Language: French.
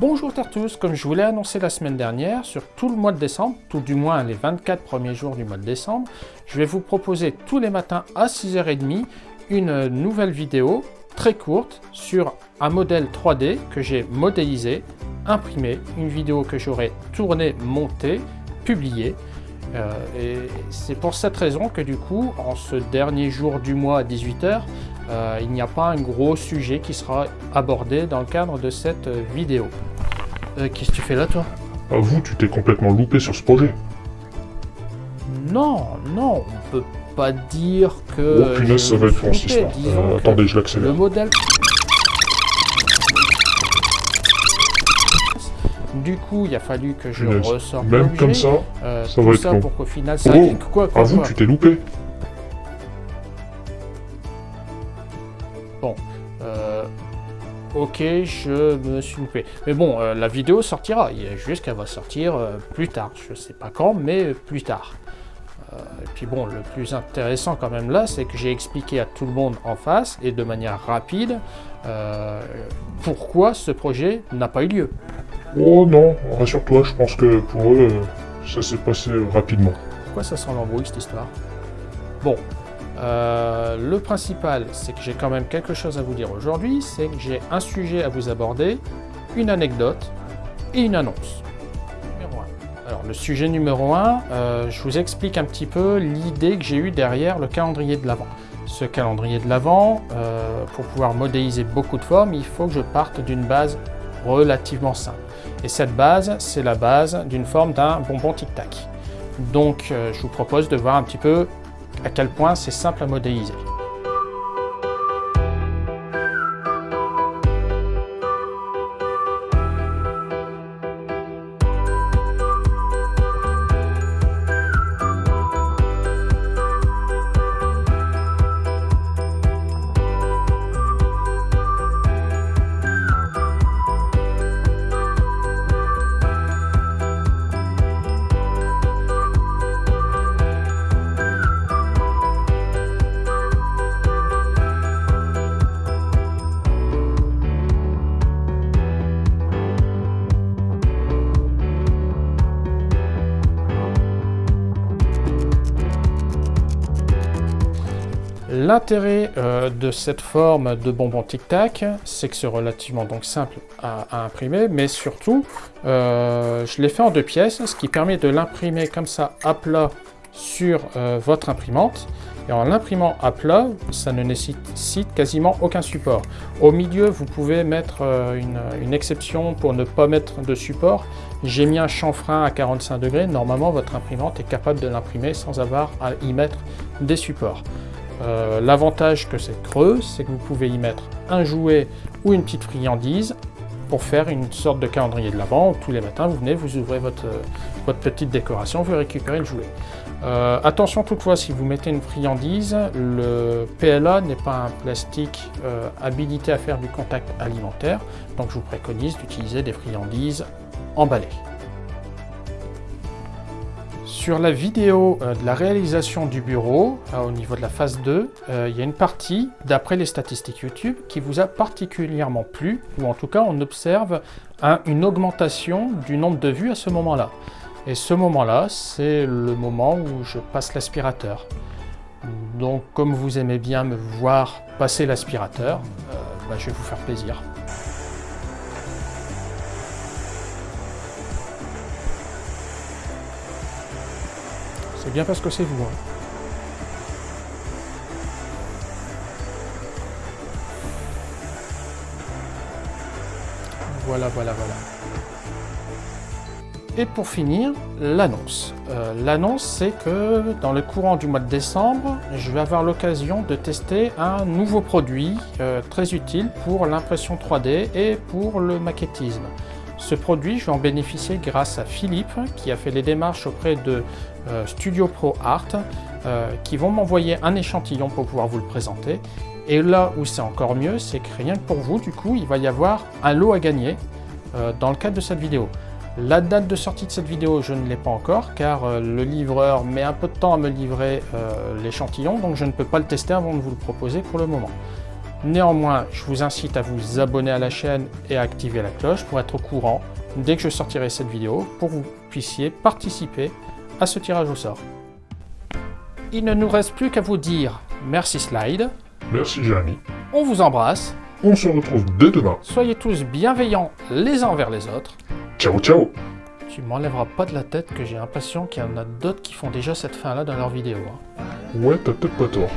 Bonjour à tous, comme je vous l'ai annoncé la semaine dernière, sur tout le mois de décembre, tout du moins les 24 premiers jours du mois de décembre, je vais vous proposer tous les matins à 6h30 une nouvelle vidéo très courte sur un modèle 3D que j'ai modélisé, imprimé, une vidéo que j'aurai tournée, montée, publiée. Euh, et c'est pour cette raison que du coup, en ce dernier jour du mois à 18h, euh, il n'y a pas un gros sujet qui sera abordé dans le cadre de cette vidéo. Euh, Qu'est-ce que tu fais là, toi? Avoue, tu t'es complètement loupé sur ce projet. Non, non, on peut pas dire que... oh punaise, ça va être histoire. Euh, attendez, je l'accélère. Le modèle... Du coup, il a fallu que je Punaise. ressorte Même comme ça, Euh, ça va être ça long. pour qu'au final ça... Oh, quoi, quoi, avoue, quoi tu t'es loupé. Bon, euh, ok, je me suis loupé. Mais bon, euh, la vidéo sortira. Il y a juste qu'elle va sortir euh, plus tard. Je sais pas quand, mais plus tard. Et puis bon, le plus intéressant quand même là, c'est que j'ai expliqué à tout le monde en face et de manière rapide pourquoi ce projet n'a pas eu lieu. Oh non, rassure-toi, je pense que pour eux, ça s'est passé rapidement. Pourquoi ça sent l'embrouille cette histoire? Bon, euh, le principal, c'est que j'ai quand même quelque chose à vous dire aujourd'hui, c'est que j'ai un sujet à vous aborder, une anecdote et une annonce. Numéro 1. Alors le sujet numéro 1, je vous explique un petit peu l'idée que j'ai eue derrière le calendrier de l'Avent. Ce calendrier de l'Avent, euh, pour pouvoir modéliser beaucoup de formes, il faut que je parte d'une base relativement simple. Et cette base, c'est la base d'une forme d'un bonbon tic-tac. Donc euh, je vous propose de voir un petit peu à quel point c'est simple à modéliser. L'intérêt euh, de cette forme de bonbon tic-tac, c'est que c'est relativement donc simple à, imprimer, mais surtout, euh, je l'ai fait en deux pièces, ce qui permet de l'imprimer comme ça à plat sur euh, votre imprimante. Et en l'imprimant à plat, ça ne nécessite quasiment aucun support. Au milieu, vous pouvez mettre une, une exception pour ne pas mettre de support. J'ai mis un chanfrein à 45 degrés. Normalement, votre imprimante est capable de l'imprimer sans avoir à y mettre des supports. Euh, L'avantage que c'est creux, c'est que vous pouvez y mettre un jouet ou une petite friandise pour faire une sorte de calendrier de l'avant. Tous les matins, vous venez, vous ouvrez votre, euh, petite décoration, vous récupérez le jouet. Euh, attention toutefois, si vous mettez une friandise, le PLA n'est pas un plastique habilité à faire du contact alimentaire, donc je vous préconise d'utiliser des friandises emballées. Sur la vidéo euh, de la réalisation du bureau, euh, au niveau de la phase 2, euh, il y a une partie, d'après les statistiques YouTube, qui vous a particulièrement plu, ou en tout cas on observe un- une augmentation du nombre de vues à ce moment-là. Et ce moment-là, c'est le moment où je passe l'aspirateur. Donc comme vous aimez bien me voir passer l'aspirateur, bah, je vais vous faire plaisir. Bien parce que c'est vous. hein. Voilà, voilà, voilà. Et pour finir, l'annonce. Euh, l'annonce, c'est que dans le courant du mois de décembre, je vais avoir l'occasion de tester un nouveau produit euh, très utile pour l'impression 3D et pour le maquettisme. Ce produit, je vais en bénéficier grâce à Philippe, qui a fait les démarches auprès de euh, Studio Pro Art, euh, qui vont m'envoyer un échantillon pour pouvoir vous le présenter. Et là où c'est encore mieux, c'est que rien que pour vous, du coup, il va y avoir un lot à gagner euh, dans le cadre de cette vidéo. La date de sortie de cette vidéo, je ne l'ai pas encore, car le livreur met un peu de temps à me livrer l'échantillon, donc je ne peux pas le tester avant de vous le proposer pour le moment. Néanmoins, je vous incite à vous abonner à la chaîne et à activer la cloche pour être au courant dès que je sortirai cette vidéo pour que vous puissiez participer à ce tirage au sort. Il ne nous reste plus qu'à vous dire merci Slide, Merci Jérémy. on vous embrasse, On se retrouve dès demain. soyez tous bienveillants les uns envers les autres. Ciao ciao Tu m'enlèveras pas de la tête que j'ai l'impression qu'il y en a d'autres qui font déjà cette fin là dans leurs vidéos. hein. Ouais, t'as peut-être pas tort.